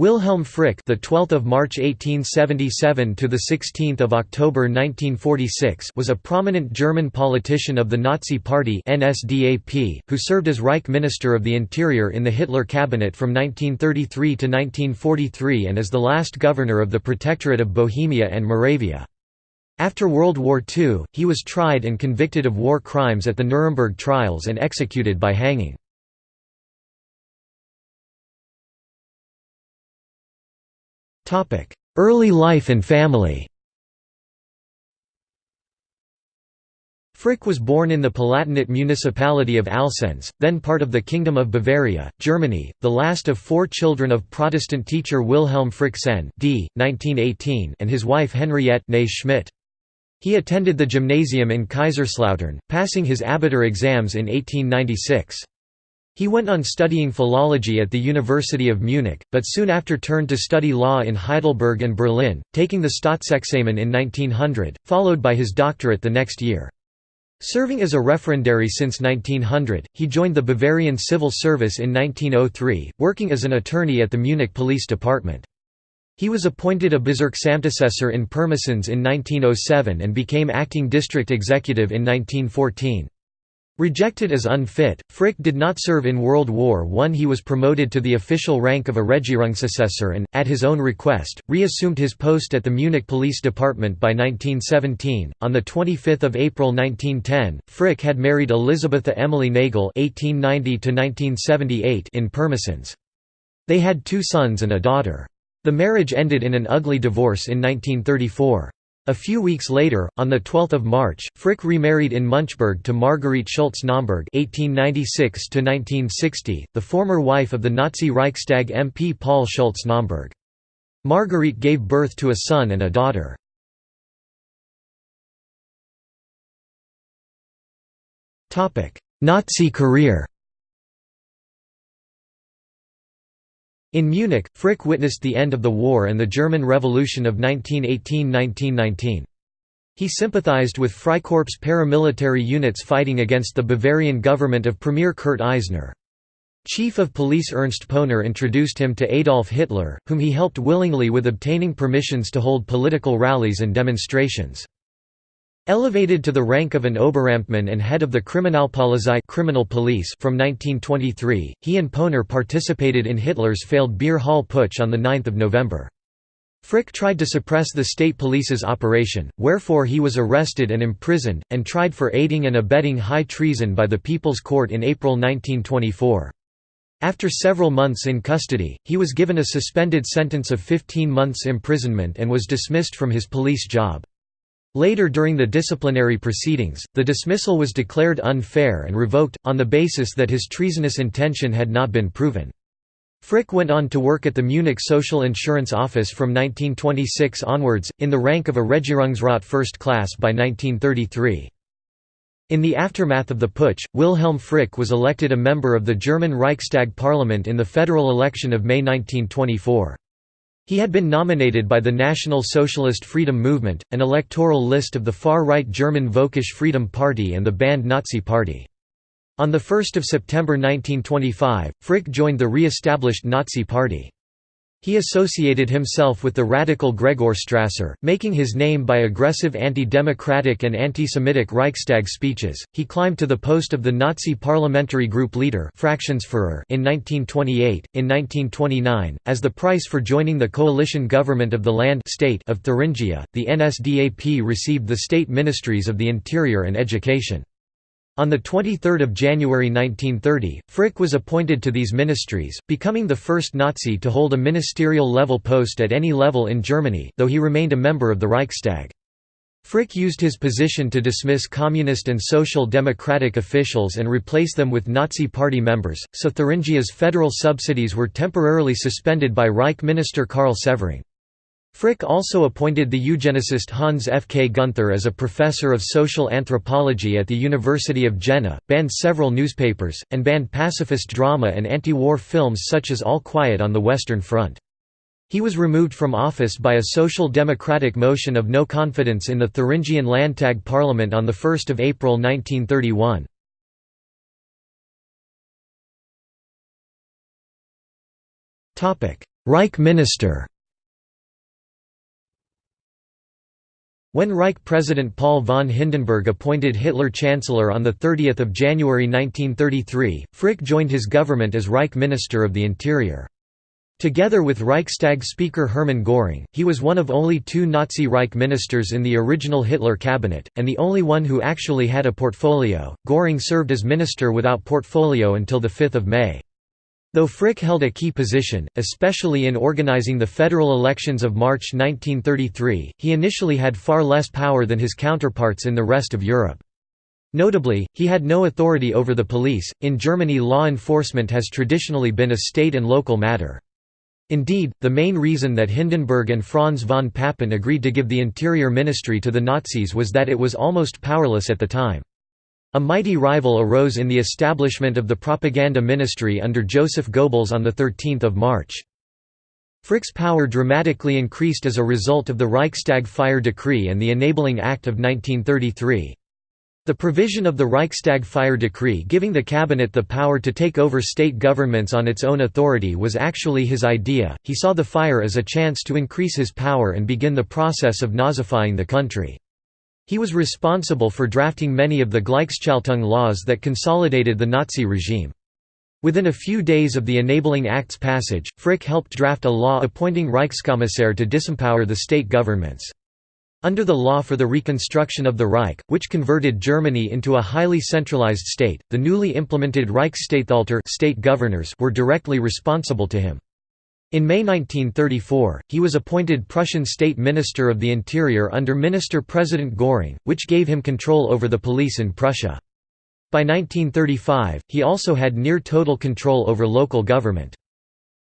Wilhelm Frick, the 12th of March 1877 to the 16th of October 1946, was a prominent German politician of the Nazi Party (NSDAP), who served as Reich Minister of the Interior in the Hitler cabinet from 1933 to 1943 and as the last governor of the Protectorate of Bohemia and Moravia. After World War II, he was tried and convicted of war crimes at the Nuremberg trials and executed by hanging. Early life and family Frick was born in the Palatinate municipality of Alsenz, then part of the Kingdom of Bavaria, Germany, the last of four children of Protestant teacher Wilhelm Frick Sen d. 1918 and his wife Henriette Schmidt. He attended the gymnasium in Kaiserslautern, passing his Abitur exams in 1896. He went on studying philology at the University of Munich, but soon after turned to study law in Heidelberg and Berlin, taking the Staatsexamen in 1900, followed by his doctorate the next year. Serving as a referendary since 1900, he joined the Bavarian Civil Service in 1903, working as an attorney at the Munich Police Department. He was appointed a Bezirksamtassessor in Pirmasens in 1907 and became acting district executive in 1914. Rejected as unfit, Frick did not serve in World War I. He was promoted to the official rank of a Regierungsassessor and, at his own request, reassumed his post at the Munich Police Department by 1917. On 25 April 1910, Frick had married Elisabetha Emily Nagel (1890–1978) in Pirmasens. They had two sons and a daughter. The marriage ended in an ugly divorce in 1934. A few weeks later, on 12 March, Frick remarried in Münchberg to Marguerite Schultz-Naumburg (1896–1960), the former wife of the Nazi Reichstag MP Paul Schultz-Naumburg. Marguerite gave birth to a son and a daughter. Nazi career In Munich, Frick witnessed the end of the war and the German Revolution of 1918–1919. He sympathized with Freikorps paramilitary units fighting against the Bavarian government of Premier Kurt Eisner. Chief of Police Ernst Poehner introduced him to Adolf Hitler, whom he helped willingly with obtaining permissions to hold political rallies and demonstrations. Elevated to the rank of an Oberamtmann and head of the Kriminalpolizei criminal police from 1923, he and Poehner participated in Hitler's failed Beer Hall Putsch on 9 November. Frick tried to suppress the state police's operation, wherefore he was arrested and imprisoned, and tried for aiding and abetting high treason by the People's Court in April 1924. After several months in custody, he was given a suspended sentence of 15 months imprisonment and was dismissed from his police job. Later during the disciplinary proceedings, the dismissal was declared unfair and revoked, on the basis that his treasonous intention had not been proven. Frick went on to work at the Munich Social Insurance Office from 1926 onwards, in the rank of a Regierungsrat First Class by 1933. In the aftermath of the putsch, Wilhelm Frick was elected a member of the German Reichstag parliament in the federal election of May 1924. He had been nominated by the National Socialist Freedom Movement, an electoral list of the far-right German Völkisch Freedom Party and the banned Nazi Party. On 1 September 1925, Frick joined the re-established Nazi Party. He associated himself with the radical Gregor Strasser, making his name by aggressive anti-democratic and anti-Semitic Reichstag speeches. He climbed to the post of the Nazi parliamentary group leader in 1928. In 1929, as the price for joining the coalition government of the land state of Thuringia, the NSDAP received the state ministries of the Interior and Education. On 23 January 1930, Frick was appointed to these ministries, becoming the first Nazi to hold a ministerial-level post at any level in Germany, though he remained a member of the Reichstag. Frick used his position to dismiss communist and social democratic officials and replace them with Nazi Party members, so Thuringia's federal subsidies were temporarily suspended by Reich Minister Karl Severing. Frick also appointed the eugenicist Hans F. K. Gunther as a professor of social anthropology at the University of Jena, banned several newspapers, and banned pacifist drama and anti-war films such as All Quiet on the Western Front. He was removed from office by a social democratic motion of no confidence in the Thuringian Landtag parliament on 1 April 1931. Reich Minister When Reich President Paul von Hindenburg appointed Hitler Chancellor on 30 January 1933, Frick joined his government as Reich Minister of the Interior. Together with Reichstag Speaker Hermann Göring, he was one of only two Nazi Reich ministers in the original Hitler cabinet, and the only one who actually had a portfolio. Göring served as minister without portfolio until 5 May. Though Frick held a key position, especially in organizing the federal elections of March 1933, he initially had far less power than his counterparts in the rest of Europe. Notably, he had no authority over the police. In Germany, law enforcement has traditionally been a state and local matter. Indeed, the main reason that Hindenburg and Franz von Papen agreed to give the Interior Ministry to the Nazis was that it was almost powerless at the time. A mighty rival arose in the establishment of the Propaganda Ministry under Joseph Goebbels on 13 March. Frick's power dramatically increased as a result of the Reichstag Fire Decree and the Enabling Act of 1933. The provision of the Reichstag Fire Decree giving the cabinet the power to take over state governments on its own authority was actually his idea. He saw the fire as a chance to increase his power and begin the process of Nazifying the country. He was responsible for drafting many of the Gleichschaltung laws that consolidated the Nazi regime. Within a few days of the Enabling Act's passage, Frick helped draft a law appointing Reichskommissar to disempower the state governments. Under the law for the reconstruction of the Reich, which converted Germany into a highly centralized state, the newly implemented Reichsstatthalter state governors were directly responsible to him. In May 1934, he was appointed Prussian State Minister of the Interior under Minister-President Göring, which gave him control over the police in Prussia. By 1935, he also had near-total control over local government.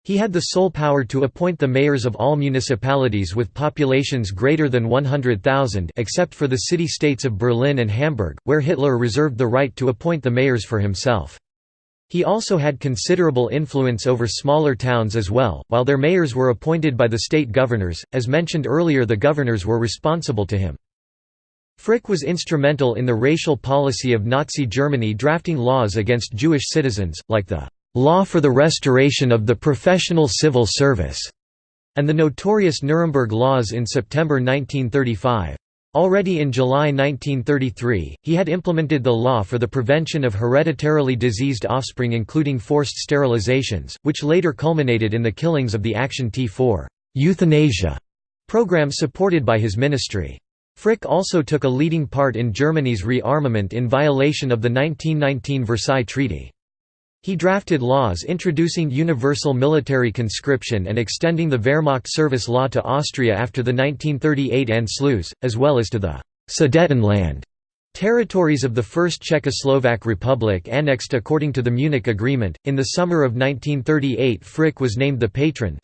He had the sole power to appoint the mayors of all municipalities with populations greater than 100,000 except for the city-states of Berlin and Hamburg, where Hitler reserved the right to appoint the mayors for himself. He also had considerable influence over smaller towns as well, while their mayors were appointed by the state governors, as mentioned earlier the governors were responsible to him. Frick was instrumental in the racial policy of Nazi Germany drafting laws against Jewish citizens, like the Law for the Restoration of the Professional Civil Service, and the notorious Nuremberg Laws in September 1935. Already in July 1933, he had implemented the law for the prevention of hereditarily diseased offspring including forced sterilizations, which later culminated in the killings of the Action T4 euthanasia program supported by his ministry. Frick also took a leading part in Germany's rearmament in violation of the 1919 Versailles Treaty. He drafted laws introducing universal military conscription and extending the Wehrmacht service law to Austria after the 1938 Anschluss, as well as to the Sudetenland territories of the First Czechoslovak Republic annexed according to the Munich Agreement. In the summer of 1938, Frick was named the patron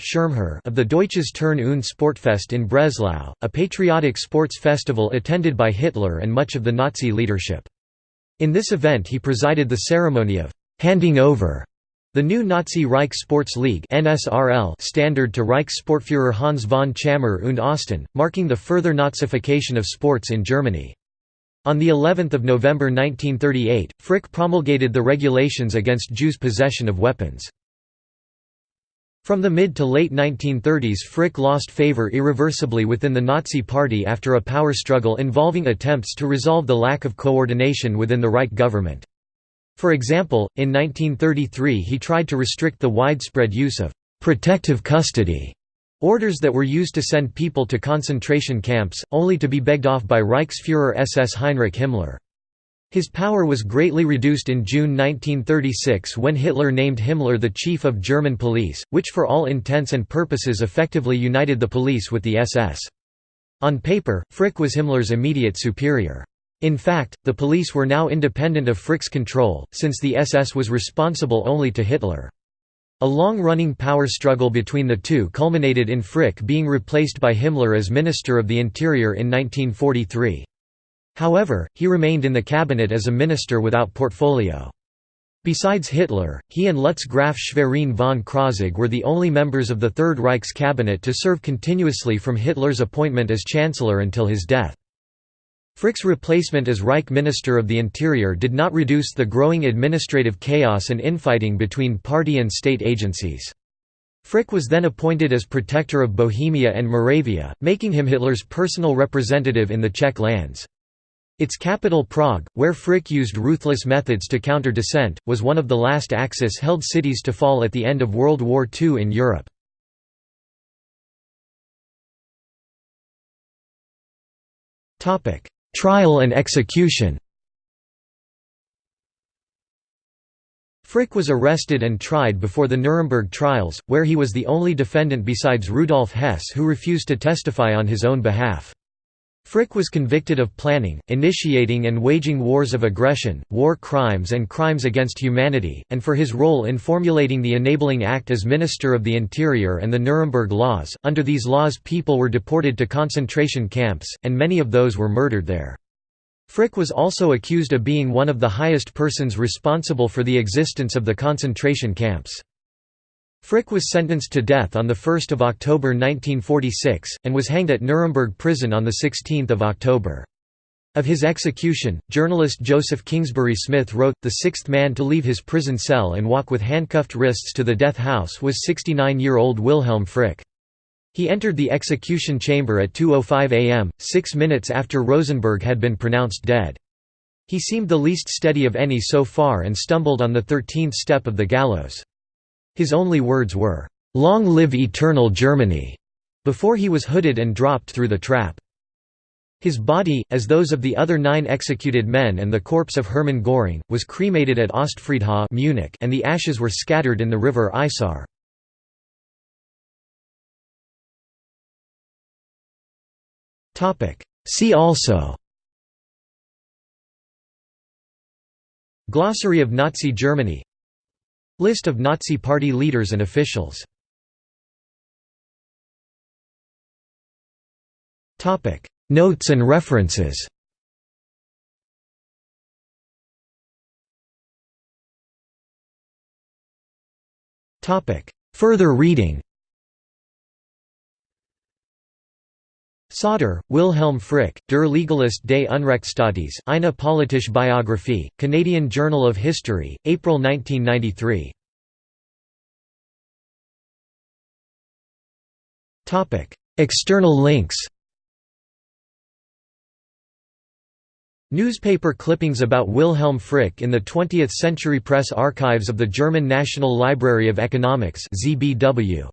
of the Deutsches Turn- und Sportfest in Breslau, a patriotic sports festival attended by Hitler and much of the Nazi leadership. In this event he presided the ceremony of handing over the new Nazi Reich Sports League standard to Reichssportführer Hans von Tschammer und Osten, marking the further Nazification of sports in Germany. On the 11th of November 1938, Frick promulgated the regulations against Jews' possession of weapons. From the mid to late 1930s Frick lost favor irreversibly within the Nazi Party after a power struggle involving attempts to resolve the lack of coordination within the Reich government. For example, in 1933 he tried to restrict the widespread use of «protective custody» orders that were used to send people to concentration camps, only to be begged off by Reichsfuhrer SS Heinrich Himmler. His power was greatly reduced in June 1936 when Hitler named Himmler the chief of German police, which for all intents and purposes effectively united the police with the SS. On paper, Frick was Himmler's immediate superior. In fact, the police were now independent of Frick's control, since the SS was responsible only to Hitler. A long-running power struggle between the two culminated in Frick being replaced by Himmler as Minister of the Interior in 1943. However, he remained in the cabinet as a minister without portfolio. Besides Hitler, he and Lutz Graf Schwerin von Krosigk were the only members of the Third Reich's cabinet to serve continuously from Hitler's appointment as Chancellor until his death. Frick's replacement as Reich Minister of the Interior did not reduce the growing administrative chaos and infighting between party and state agencies. Frick was then appointed as protector of Bohemia and Moravia, making him Hitler's personal representative in the Czech lands. Its capital Prague, where Frick used ruthless methods to counter dissent, was one of the last Axis-held cities to fall at the end of World War II in Europe. Trial and execution Frick was arrested and tried before the Nuremberg trials, where he was the only defendant besides Rudolf Hess who refused to testify on his own behalf. Frick was convicted of planning, initiating and waging wars of aggression, war crimes and crimes against humanity, and for his role in formulating the Enabling Act as Minister of the Interior and the Nuremberg Laws. Under these laws people were deported to concentration camps, and many of those were murdered there. Frick was also accused of being one of the highest persons responsible for the existence of the concentration camps. Frick was sentenced to death on 1 October 1946, and was hanged at Nuremberg prison on 16 October. Of his execution, journalist Joseph Kingsbury Smith wrote, the sixth man to leave his prison cell and walk with handcuffed wrists to the death house was 69-year-old Wilhelm Frick. He entered the execution chamber at 2.05 am, six minutes after Rosenberg had been pronounced dead. He seemed the least steady of any so far and stumbled on the thirteenth step of the gallows. His only words were, "'Long live eternal Germany' before he was hooded and dropped through the trap. His body, as those of the other nine executed men and the corpse of Hermann Göring, was cremated at Ostfriedhof Munich and the ashes were scattered in the river Isar. See also Glossary of Nazi Germany List of Nazi Party leaders and officials. Notes and references. Further reading Sauter, Wilhelm Frick, Der Legalist des Unrechtsstaates, eine politische Biographie, Canadian Journal of History, April 1993. External links Newspaper clippings about Wilhelm Frick in the 20th Century Press Archives of the German National Library of Economics ZBW.